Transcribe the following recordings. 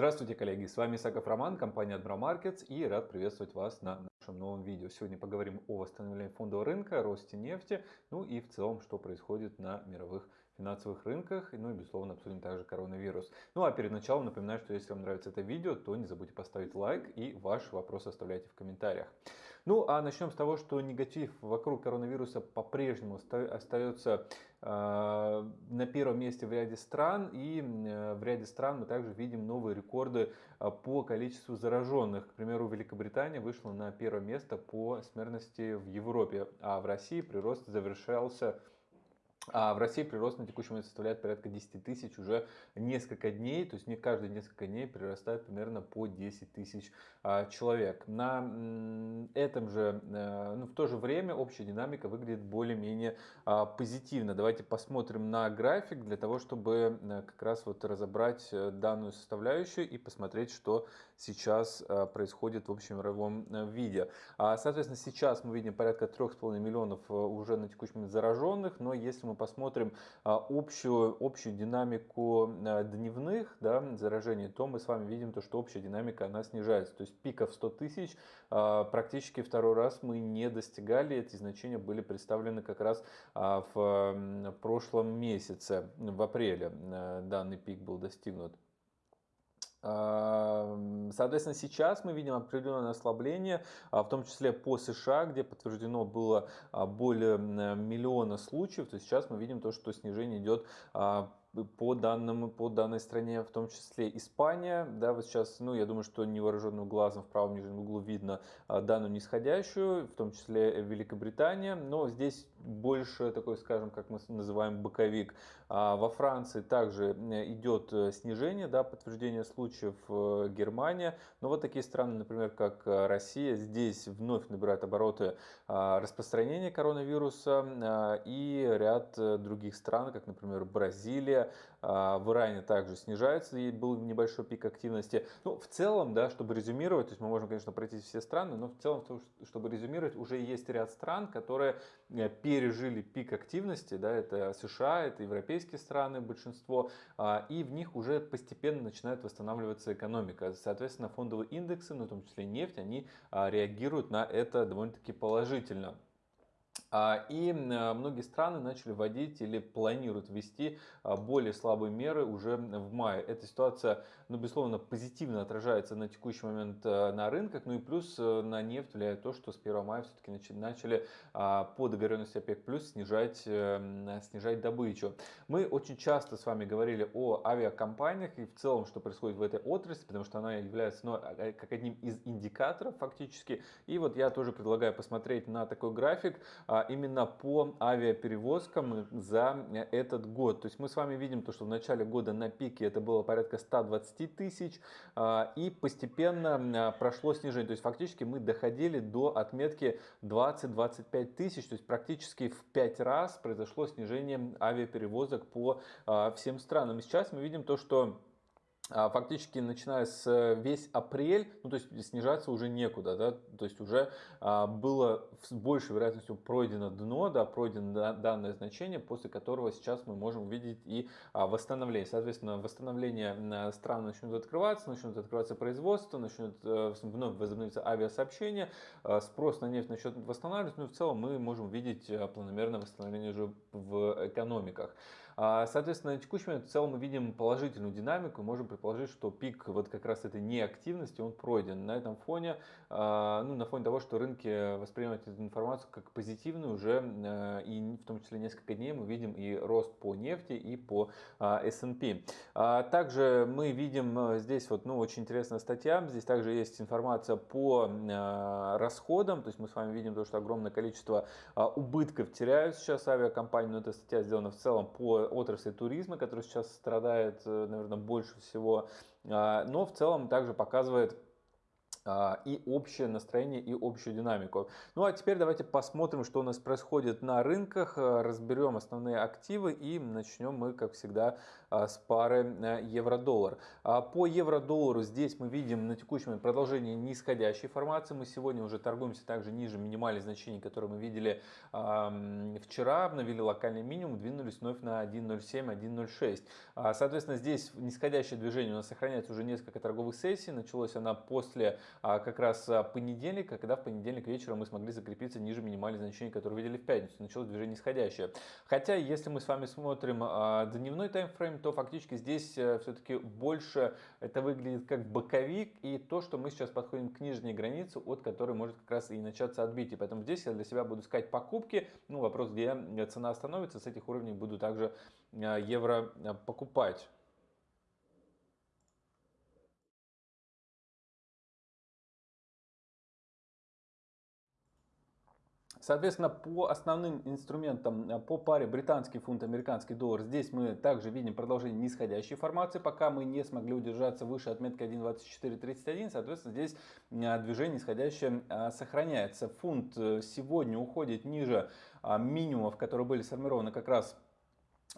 Здравствуйте, коллеги! С вами Исаков Роман, компания Adbro Markets и рад приветствовать вас на нашем новом видео. Сегодня поговорим о восстановлении фондового рынка, росте нефти, ну и в целом, что происходит на мировых финансовых рынках, ну и безусловно обсудим также коронавирус. Ну а перед началом напоминаю, что если вам нравится это видео, то не забудьте поставить лайк и ваши вопросы оставляйте в комментариях. Ну а начнем с того, что негатив вокруг коронавируса по-прежнему остается э, на первом месте в ряде стран и э, в ряде стран мы также видим новые рекорды э, по количеству зараженных. К примеру, Великобритания вышла на первое место по смертности в Европе, а в России прирост завершался а в России прирост на текущий момент составляет порядка 10 тысяч уже несколько дней, то есть не каждые несколько дней прирастает примерно по 10 тысяч а, человек. На этом же, а, ну, в то же время общая динамика выглядит более-менее а, позитивно. Давайте посмотрим на график для того, чтобы а, как раз вот разобрать э, данную составляющую и посмотреть, что сейчас а, происходит в общемировом а, виде. А, соответственно, сейчас мы видим порядка 3,5 миллионов уже на текущий момент зараженных, но если мы посмотрим а, общую, общую динамику дневных да, заражений, то мы с вами видим, то, что общая динамика она снижается. То есть пиков 100 тысяч а, практически второй раз мы не достигали. Эти значения были представлены как раз в прошлом месяце, в апреле данный пик был достигнут. Соответственно, сейчас мы видим определенное ослабление, а, в том числе по США, где подтверждено было а, более миллиона случаев, то сейчас мы видим то, что снижение идет а, по данным по данной стране, в том числе Испания, да, вот сейчас, ну, я думаю, что невооруженным глазом в правом нижнем углу видно а, данную нисходящую, в том числе Великобритания, но здесь больше такой, скажем, как мы называем боковик. А во Франции также идет э, снижение, да, подтверждение случаев э, Германия, но вот такие страны, например, как э, Россия, здесь вновь набирают обороты а, распространения коронавируса а, и ряд других стран, как, например, Бразилия, а, в Иране также снижается, и был небольшой пик активности. Ну, в целом, да, чтобы резюмировать, то есть мы можем, конечно, пройти все страны, но в целом, чтобы резюмировать, уже есть ряд стран, которые э, пережили пик активности, да, это США, это европейские страны, большинство, а, и в них уже постепенно начинает восстанавливаться экономика. Соответственно, фондовые индексы, ну, в том числе нефть, они а, реагируют на это довольно-таки положительно. А, и а, многие страны начали вводить или планируют ввести а, более слабые меры уже в мае. Эта ситуация, ну, безусловно, позитивно отражается на текущий момент на рынках. Ну и плюс на нефть влияет то, что с 1 мая все-таки начали по договоренности ОПЕК плюс снижать, э, снижать добычу. Мы очень часто с вами говорили о авиакомпаниях и в целом, что происходит в этой отрасли, потому что она является ну, как одним из индикаторов фактически. И вот я тоже предлагаю посмотреть на такой график. А, именно по авиаперевозкам за этот год. То есть мы с вами видим, то, что в начале года на пике это было порядка 120 тысяч а, и постепенно а, прошло снижение. То есть фактически мы доходили до отметки 20-25 тысяч, то есть практически в 5 раз произошло снижение авиаперевозок по всем странам. И сейчас мы видим то, что а, фактически начиная с э, весь апрель, ну то есть снижаться уже некуда, да, то есть уже а, было с большей вероятностью пройдено дно, да, пройдено данное значение, после которого сейчас мы можем увидеть и а, восстановление. Соответственно, восстановление стран начнут открываться, начнут открываться производство, начнут а, вновь возобновиться авиасообщение, а, спрос на нефть начнет восстанавливаться, ну и в целом мы можем видеть планомерное восстановление уже в экономиках. А, соответственно, на текущий момент в целом мы видим положительную динамику, можем предположить, что пик вот как раз этой неактивности, он пройден. На этом фоне, а, ну, на фоне того, что рынки воспринимают эту информацию как позитивную уже, а, и в том числе несколько дней мы видим и рост по нефти, и по S&P. Также мы видим здесь вот, ну, очень интересная статья, здесь также есть информация по расходам, то есть мы с вами видим то, что огромное количество убытков теряют сейчас авиакомпании, но эта статья сделана в целом по отрасли туризма, которая сейчас страдает, э, наверное, больше всего, а, но в целом также показывает а, и общее настроение, и общую динамику. Ну а теперь давайте посмотрим, что у нас происходит на рынках, а, разберем основные активы и начнем мы, как всегда, с пары э, евро-доллар. По евро-доллару здесь мы видим на текущем продолжение нисходящей формации. Мы сегодня уже торгуемся также ниже минимальных значений, которые мы видели вчера, обновили локальный минимум, двинулись вновь на 1.07, 1.06. Соответственно, здесь нисходящее движение у нас сохраняется уже несколько торговых сессий. Началось она после а как раз а, понедельник, когда в понедельник вечером мы смогли закрепиться ниже минимальных значений, которые видели в пятницу. Началось движение нисходящее. Хотя, если мы с вами смотрим а, дневной таймфрейм, то фактически здесь э, все-таки больше это выглядит как боковик и то, что мы сейчас подходим к нижней границе, от которой может как раз и начаться отбитие. Поэтому здесь я для себя буду искать покупки. Ну, вопрос, где цена остановится, с этих уровней буду также а, евро покупать. Соответственно, по основным инструментам, э, по паре британский фунт, американский доллар, здесь мы также видим продолжение нисходящей формации, пока мы не смогли удержаться выше отметки 1.2431, соответственно, здесь э, движение нисходящее э, сохраняется. Фунт сегодня уходит ниже минимумов, которые были сформированы как раз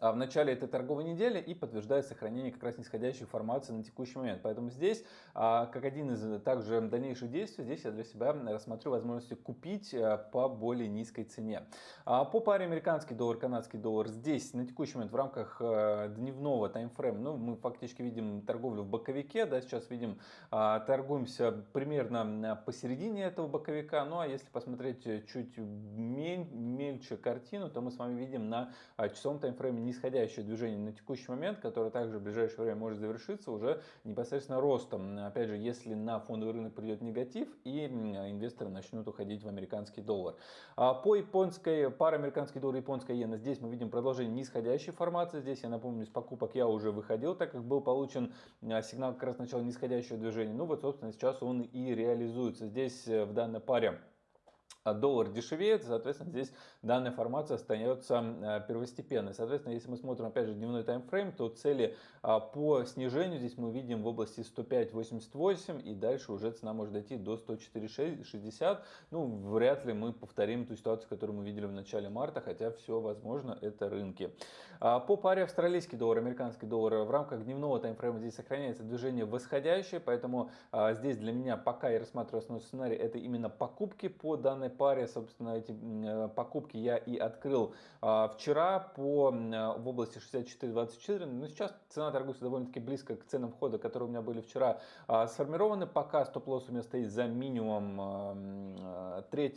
в начале этой торговой недели и подтверждает сохранение как раз нисходящей формации на текущий момент. Поэтому здесь, а, как один из э, также дальнейших действий, здесь я для себя рассмотрю возможности купить э, по более низкой цене. А, по паре американский доллар, канадский доллар, здесь на текущий момент в рамках э, дневного таймфрейма, ну, мы фактически видим торговлю в боковике, да, сейчас видим, а, торгуемся примерно посередине этого боковика, ну, а если посмотреть чуть мельче картину, то мы с вами видим на часовом таймфрейме нисходящее движение на текущий момент, которое также в ближайшее время может завершиться уже непосредственно ростом. Опять же, если на фондовый рынок придет негатив и инвесторы начнут уходить в американский доллар. А по японской, пара американский доллар, японская иена, здесь мы видим продолжение нисходящей формации. Здесь, я напомню, с покупок я уже выходил, так как был получен а, сигнал как раз начала нисходящего движения. Ну вот, собственно, сейчас он и реализуется. Здесь э, в данной паре доллар дешевеет, соответственно, здесь данная формация остается э, первостепенной. Соответственно, если мы смотрим, опять же, дневной таймфрейм, то цели а, по снижению здесь мы видим в области 105.88 и дальше уже цена может дойти до 104.60. Ну, вряд ли мы повторим ту ситуацию, которую мы видели в начале марта, хотя все возможно, это рынки. А, по паре австралийский доллар, американский доллар в рамках дневного таймфрейма здесь сохраняется движение восходящее, поэтому здесь для меня пока я рассматриваю основной сценарий, это именно покупки по данной паре, собственно, эти э, покупки я и открыл а, вчера по, э, в области 64.24. Но сейчас цена торгуется довольно-таки близко к ценам входа, которые у меня были вчера а, сформированы. Пока стоп-лосс у меня стоит за минимум 3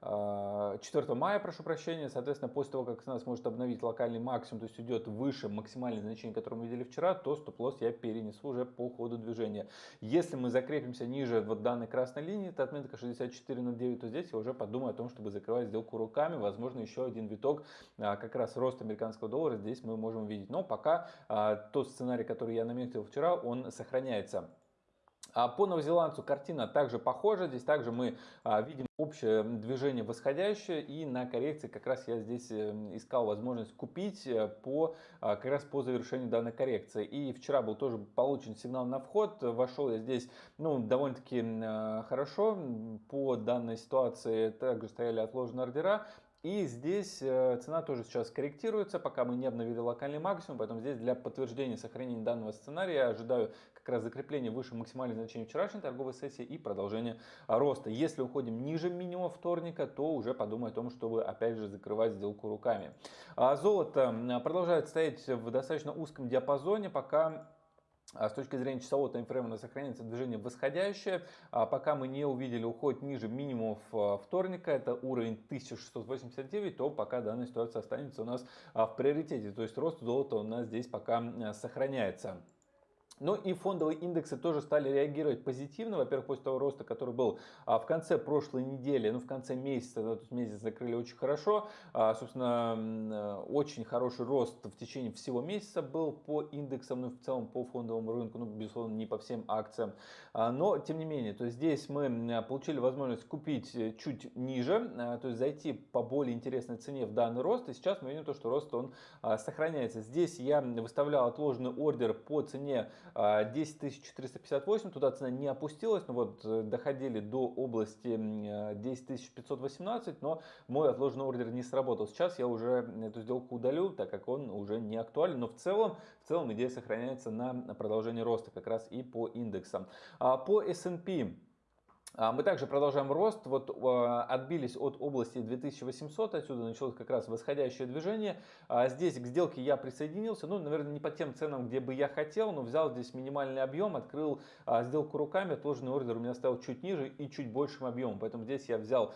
4 мая, прошу прощения, соответственно, после того, как цена сможет обновить локальный максимум, то есть идет выше максимальное значение, которое мы видели вчера, то стоп-лосс я перенесу уже по ходу движения. Если мы закрепимся ниже вот данной красной линии, это отметка 64.09, то здесь я уже подумаю о том, чтобы закрывать сделку руками, возможно, еще один виток, а, как раз рост американского доллара здесь мы можем увидеть. Но пока а, тот сценарий, который я наметил вчера, он сохраняется. А по новозеландцу картина также похожа. Здесь также мы а, видим общее движение восходящее. И на коррекции как раз я здесь э, искал возможность купить э, по, а, как раз по завершению данной коррекции. И вчера был тоже получен сигнал на вход. Вошел я здесь ну, довольно-таки хорошо. По данной ситуации также стояли отложенные ордера. И здесь э, цена тоже сейчас корректируется, пока мы не обновили локальный максимум, поэтому здесь для подтверждения сохранения данного сценария я ожидаю как раз закрепления выше максимальных значений вчерашней торговой сессии и продолжения роста. Если уходим ниже минимума вторника, то уже подумай о том, чтобы опять же закрывать сделку руками. А золото продолжает стоять в достаточно узком диапазоне, пока а с точки зрения часового таймфрейма у нас сохраняется движение восходящее. А пока мы не увидели уход ниже минимумов а, вторника, это уровень 1689, то пока данная ситуация останется у нас в приоритете. То есть рост золота у нас здесь пока сохраняется. Ну и фондовые индексы тоже стали реагировать позитивно. Во-первых, после того роста, который был а, в конце прошлой недели, ну в конце месяца, да, тут месяц закрыли очень хорошо. А, собственно, э, очень хороший рост в течение всего месяца был по индексам, ну в целом по фондовому рынку, ну безусловно не по всем акциям. А, но тем не менее, то здесь мы получили возможность купить э, чуть ниже, то есть зайти по более интересной цене в данный рост. И сейчас мы видим то, что рост он сохраняется. Здесь я выставлял отложенный ордер по цене 10 458, туда цена не опустилась, но вот э, доходили до области 10 518, но мой отложенный ордер не сработал. Сейчас я уже эту сделку удалю, так как он уже не актуален, но в целом, в целом идея сохраняется на продолжение роста как раз и по индексам. По S&P а, мы также продолжаем рост. Вот а, отбились от области 2800, отсюда началось как раз восходящее движение. А, здесь к сделке я присоединился, ну, наверное, не по тем ценам, где бы я хотел, но взял здесь минимальный объем, открыл сделку руками, отложенный ордер у меня стоял чуть ниже и чуть большим объемом. Поэтому здесь я взял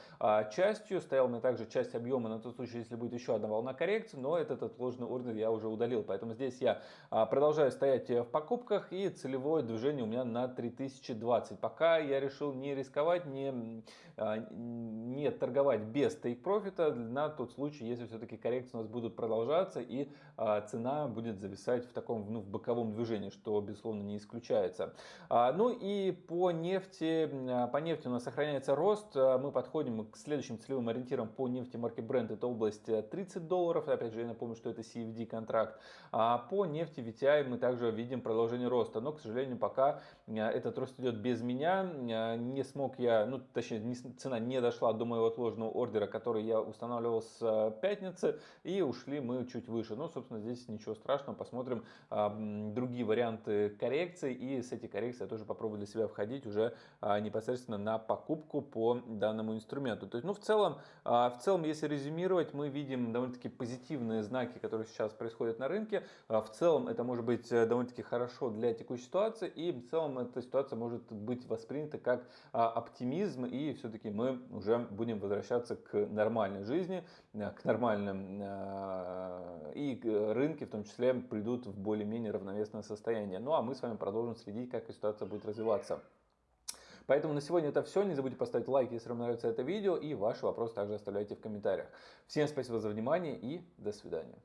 частью, стоял мне также часть объема на тот случай, если будет еще одна волна коррекции, но этот отложенный ордер я уже удалил. Поэтому здесь я продолжаю стоять в покупках и целевое движение у меня на 3020. Пока я решил не рисковать рисковать, не, а, не торговать без тейк-профита на тот случай, если все-таки коррекции у нас будут продолжаться и а, цена будет зависать в таком ну, в боковом движении, что безусловно не исключается. А, ну и по нефти, по нефти у нас сохраняется рост, мы подходим к следующим целевым ориентирам по нефти марки Brent, это область 30 э, долларов, опять же я напомню, что это CFD контракт. А по нефти VTI мы также видим продолжение роста, но к сожалению пока этот рост идет без меня, не смог я, ну точнее не, цена не дошла до моего отложенного ордера, который я устанавливал с э, пятницы, и ушли мы чуть выше. Но, собственно, здесь ничего страшного, посмотрим другие варианты коррекции, и с этой коррекцией я тоже попробую для себя входить уже непосредственно на покупку по данному инструменту. То есть, ну, в целом, в целом, если резюмировать, мы видим довольно-таки позитивные знаки, которые сейчас происходят на рынке. В целом, это может быть э, довольно-таки хорошо для текущей ситуации, и в целом эта ситуация может быть воспринята как а, оптимизм, и все-таки мы уже будем возвращаться к нормальной жизни, э, к нормальным, э, и рынки в том числе придут в более-менее равновесное состояние. Ну а мы с вами продолжим следить, как ситуация будет развиваться. Поэтому на сегодня это все. Не забудьте поставить лайк, если вам нравится это видео. И ваши вопросы также оставляйте в комментариях. Всем спасибо за внимание и до свидания.